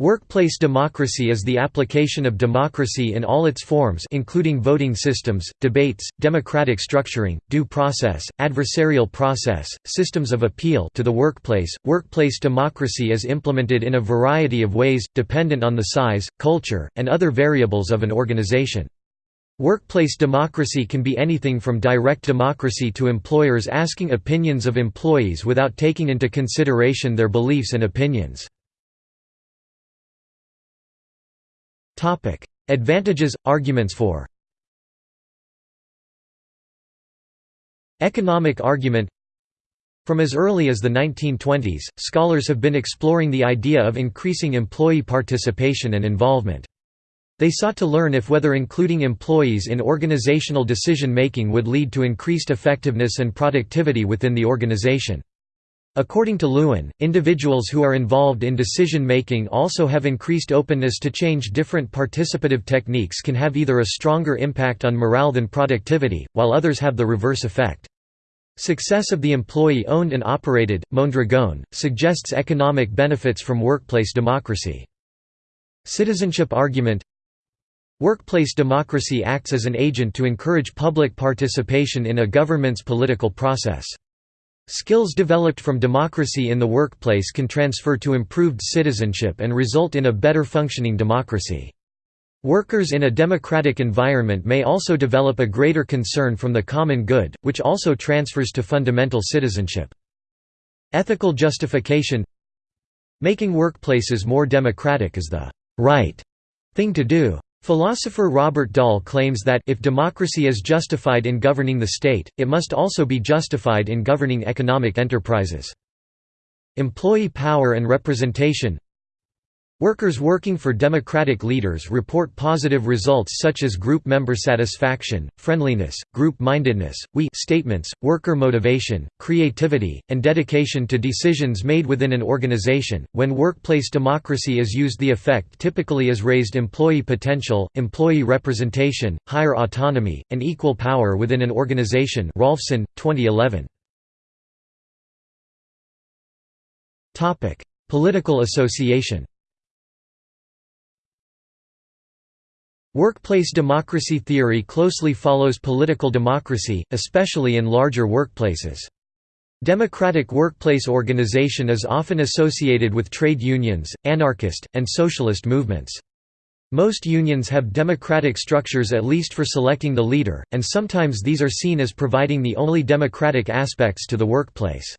Workplace democracy is the application of democracy in all its forms including voting systems, debates, democratic structuring, due process, adversarial process, systems of appeal to the workplace. Workplace democracy is implemented in a variety of ways, dependent on the size, culture, and other variables of an organization. Workplace democracy can be anything from direct democracy to employers asking opinions of employees without taking into consideration their beliefs and opinions. Topic: Advantages, arguments for. Economic argument From as early as the 1920s, scholars have been exploring the idea of increasing employee participation and involvement. They sought to learn if whether including employees in organizational decision-making would lead to increased effectiveness and productivity within the organization. According to Lewin, individuals who are involved in decision-making also have increased openness to change different participative techniques can have either a stronger impact on morale than productivity, while others have the reverse effect. Success of the employee-owned and operated, Mondragon, suggests economic benefits from workplace democracy. Citizenship argument Workplace democracy acts as an agent to encourage public participation in a government's political process. Skills developed from democracy in the workplace can transfer to improved citizenship and result in a better functioning democracy. Workers in a democratic environment may also develop a greater concern from the common good, which also transfers to fundamental citizenship. Ethical justification Making workplaces more democratic is the right thing to do. Philosopher Robert Dahl claims that if democracy is justified in governing the state, it must also be justified in governing economic enterprises. Employee power and representation Workers working for democratic leaders report positive results such as group member satisfaction, friendliness, group-mindedness, we statements, worker motivation, creativity, and dedication to decisions made within an organization. When workplace democracy is used the effect typically is raised employee potential, employee representation, higher autonomy, and equal power within an organization Rolfson, 2011. Topic: Political association Workplace democracy theory closely follows political democracy, especially in larger workplaces. Democratic workplace organization is often associated with trade unions, anarchist, and socialist movements. Most unions have democratic structures at least for selecting the leader, and sometimes these are seen as providing the only democratic aspects to the workplace.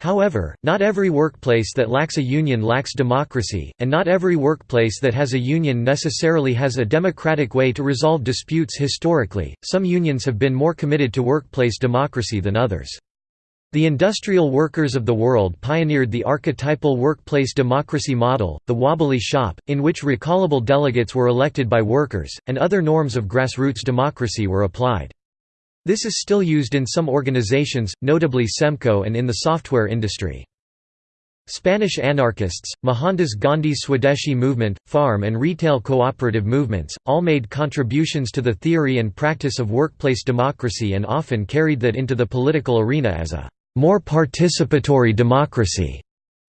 However, not every workplace that lacks a union lacks democracy, and not every workplace that has a union necessarily has a democratic way to resolve disputes historically. Some unions have been more committed to workplace democracy than others. The industrial workers of the world pioneered the archetypal workplace democracy model, the wobbly shop, in which recallable delegates were elected by workers, and other norms of grassroots democracy were applied. This is still used in some organizations, notably SEMCO and in the software industry. Spanish anarchists, Mohandas Gandhi's Swadeshi movement, farm and retail cooperative movements, all made contributions to the theory and practice of workplace democracy and often carried that into the political arena as a more participatory democracy.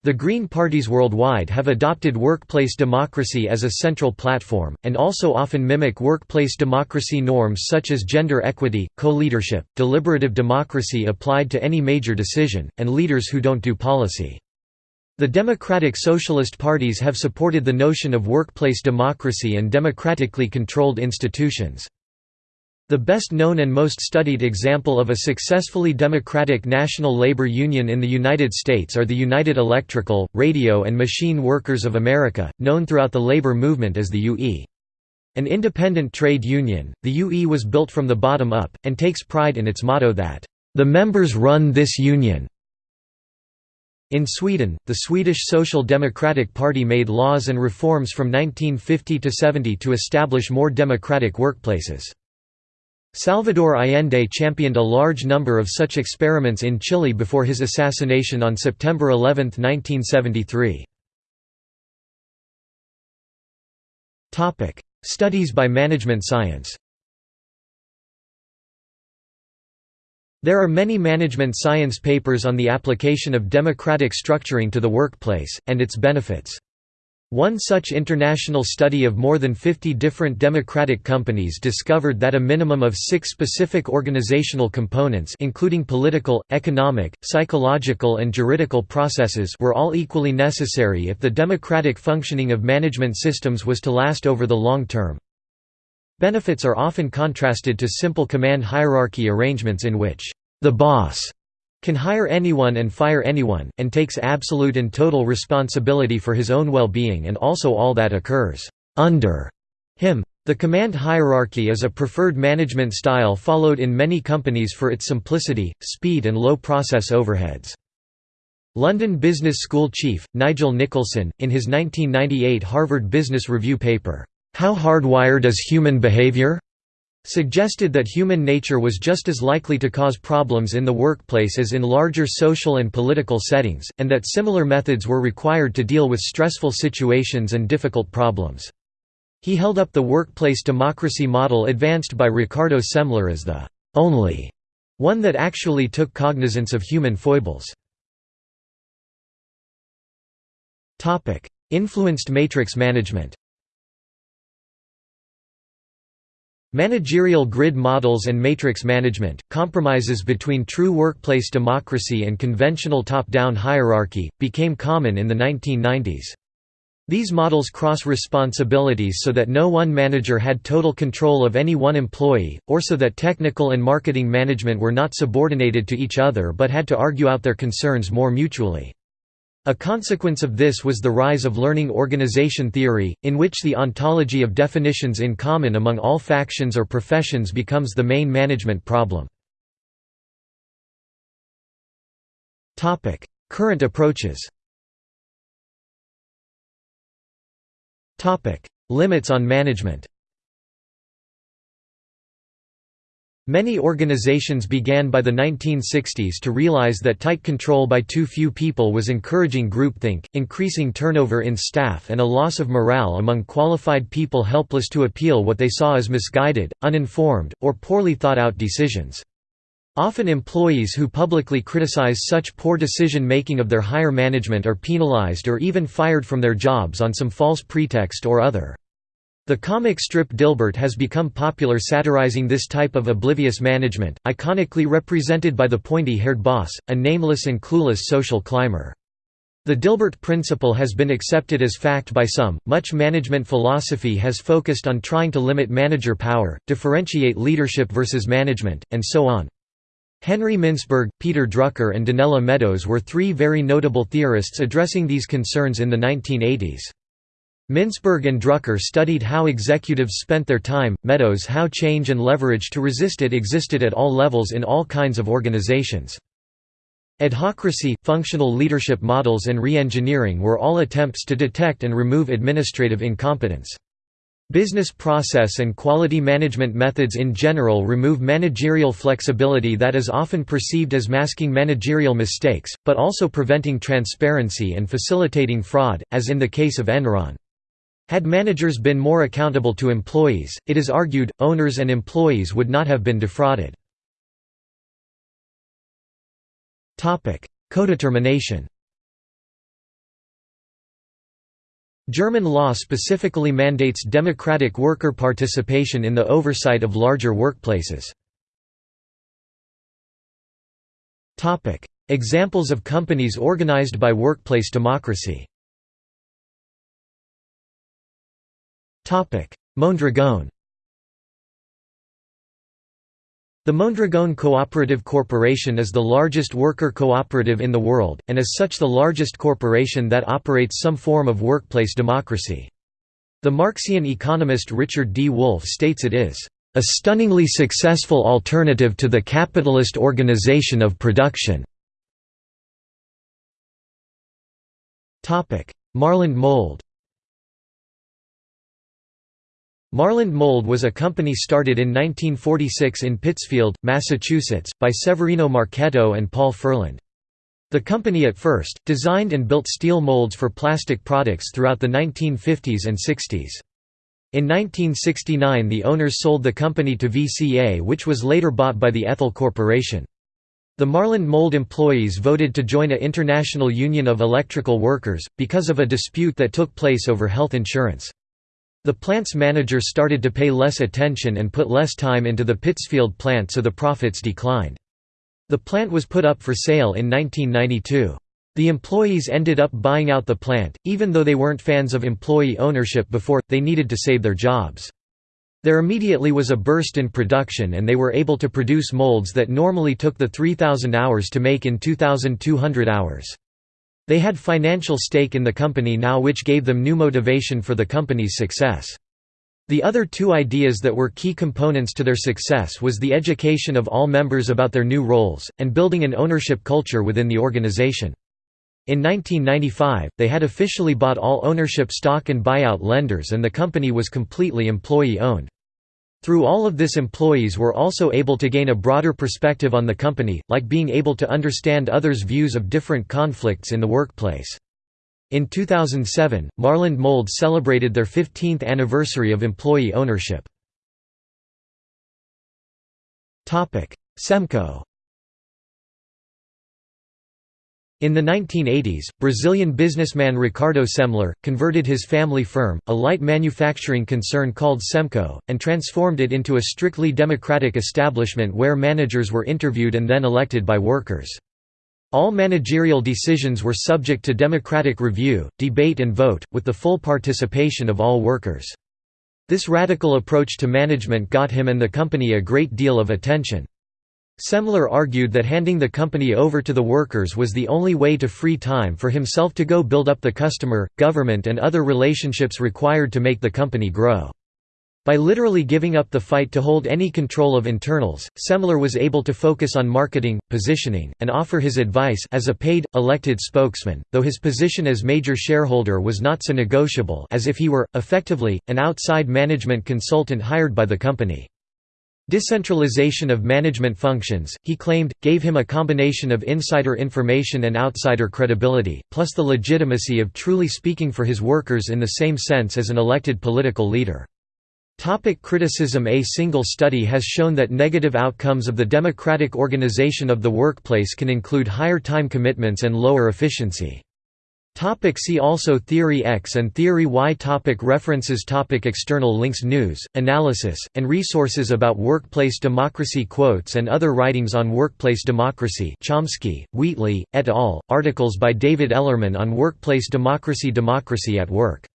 The Green parties worldwide have adopted workplace democracy as a central platform, and also often mimic workplace democracy norms such as gender equity, co-leadership, deliberative democracy applied to any major decision, and leaders who don't do policy. The democratic socialist parties have supported the notion of workplace democracy and democratically controlled institutions. The best known and most studied example of a successfully democratic national labor union in the United States are the United Electrical, Radio and Machine Workers of America, known throughout the labor movement as the UE. An independent trade union, the UE was built from the bottom up, and takes pride in its motto that, "...the members run this union." In Sweden, the Swedish Social Democratic Party made laws and reforms from 1950 to 70 to establish more democratic workplaces. Salvador Allende championed a large number of such experiments in Chile before his assassination on September 11, 1973. Studies by management science There are many management science papers on the application of democratic structuring to the workplace, and its benefits. One such international study of more than 50 different democratic companies discovered that a minimum of six specific organizational components including political, economic, psychological and juridical processes were all equally necessary if the democratic functioning of management systems was to last over the long term. Benefits are often contrasted to simple command hierarchy arrangements in which the boss can hire anyone and fire anyone, and takes absolute and total responsibility for his own well-being and also all that occurs under him. The command hierarchy is a preferred management style followed in many companies for its simplicity, speed and low process overheads. London Business School chief, Nigel Nicholson, in his 1998 Harvard Business Review paper, "'How Hardwired is Human Behavior?' Suggested that human nature was just as likely to cause problems in the workplace as in larger social and political settings, and that similar methods were required to deal with stressful situations and difficult problems. He held up the workplace democracy model advanced by Ricardo Semler as the only one that actually took cognizance of human foibles. Influenced matrix management Managerial grid models and matrix management, compromises between true workplace democracy and conventional top-down hierarchy, became common in the 1990s. These models cross responsibilities so that no one manager had total control of any one employee, or so that technical and marketing management were not subordinated to each other but had to argue out their concerns more mutually. A consequence of this was the rise of learning organization theory, in which the ontology of definitions in common among all factions or professions becomes the main management problem. Current approaches Limits on management Many organizations began by the 1960s to realize that tight control by too few people was encouraging groupthink, increasing turnover in staff and a loss of morale among qualified people helpless to appeal what they saw as misguided, uninformed, or poorly thought out decisions. Often employees who publicly criticize such poor decision-making of their higher management are penalized or even fired from their jobs on some false pretext or other. The comic strip Dilbert has become popular satirizing this type of oblivious management, iconically represented by the pointy-haired boss, a nameless and clueless social climber. The Dilbert principle has been accepted as fact by some. Much management philosophy has focused on trying to limit manager power, differentiate leadership versus management, and so on. Henry Mintzberg, Peter Drucker, and Donella Meadows were three very notable theorists addressing these concerns in the 1980s. Mintzberg and Drucker studied how executives spent their time, Meadows how change and leverage to resist it existed at all levels in all kinds of organizations. Adhocracy, functional leadership models and re-engineering were all attempts to detect and remove administrative incompetence. Business process and quality management methods in general remove managerial flexibility that is often perceived as masking managerial mistakes, but also preventing transparency and facilitating fraud, as in the case of Enron. Had managers been more accountable to employees, it is argued, owners and employees would not have been defrauded. Codetermination German law specifically mandates democratic worker participation in the oversight of larger workplaces. Examples of companies organized by workplace democracy Mondragon The Mondragon Cooperative Corporation is the largest worker cooperative in the world, and as such the largest corporation that operates some form of workplace democracy. The Marxian economist Richard D. Wolff states it is, "...a stunningly successful alternative to the capitalist organization of production." Marland Mold Marland Mold was a company started in 1946 in Pittsfield, Massachusetts, by Severino Marchetto and Paul Furland. The company at first, designed and built steel molds for plastic products throughout the 1950s and 60s. In 1969 the owners sold the company to VCA which was later bought by the Ethyl Corporation. The Marland Mold employees voted to join a International Union of Electrical Workers, because of a dispute that took place over health insurance. The plant's manager started to pay less attention and put less time into the Pittsfield plant so the profits declined. The plant was put up for sale in 1992. The employees ended up buying out the plant, even though they weren't fans of employee ownership before, they needed to save their jobs. There immediately was a burst in production and they were able to produce molds that normally took the 3,000 hours to make in 2,200 hours. They had financial stake in the company now which gave them new motivation for the company's success. The other two ideas that were key components to their success was the education of all members about their new roles, and building an ownership culture within the organization. In 1995, they had officially bought all ownership stock and buyout lenders and the company was completely employee-owned. Through all of this employees were also able to gain a broader perspective on the company, like being able to understand others' views of different conflicts in the workplace. In 2007, Marland Mold celebrated their 15th anniversary of employee ownership. Semco In the 1980s, Brazilian businessman Ricardo Semler, converted his family firm, a light manufacturing concern called Semco, and transformed it into a strictly democratic establishment where managers were interviewed and then elected by workers. All managerial decisions were subject to democratic review, debate and vote, with the full participation of all workers. This radical approach to management got him and the company a great deal of attention. Semler argued that handing the company over to the workers was the only way to free time for himself to go build up the customer, government and other relationships required to make the company grow. By literally giving up the fight to hold any control of internals, Semler was able to focus on marketing, positioning, and offer his advice as a paid, elected spokesman, though his position as major shareholder was not so negotiable as if he were, effectively, an outside management consultant hired by the company. Decentralization of management functions, he claimed, gave him a combination of insider information and outsider credibility, plus the legitimacy of truly speaking for his workers in the same sense as an elected political leader. Topic criticism A single study has shown that negative outcomes of the democratic organization of the workplace can include higher time commitments and lower efficiency. Topic see also Theory X and Theory Y topic References topic External links News, analysis, and resources about workplace democracy Quotes and other writings on workplace democracy Chomsky, Wheatley, et al., articles by David Ellerman on workplace democracy Democracy at Work.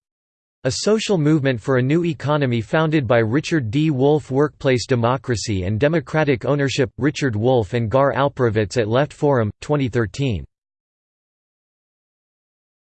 A Social Movement for a New Economy founded by Richard D. Wolff Workplace Democracy and Democratic Ownership – Richard Wolff and Gar Alperovitz at Left Forum, 2013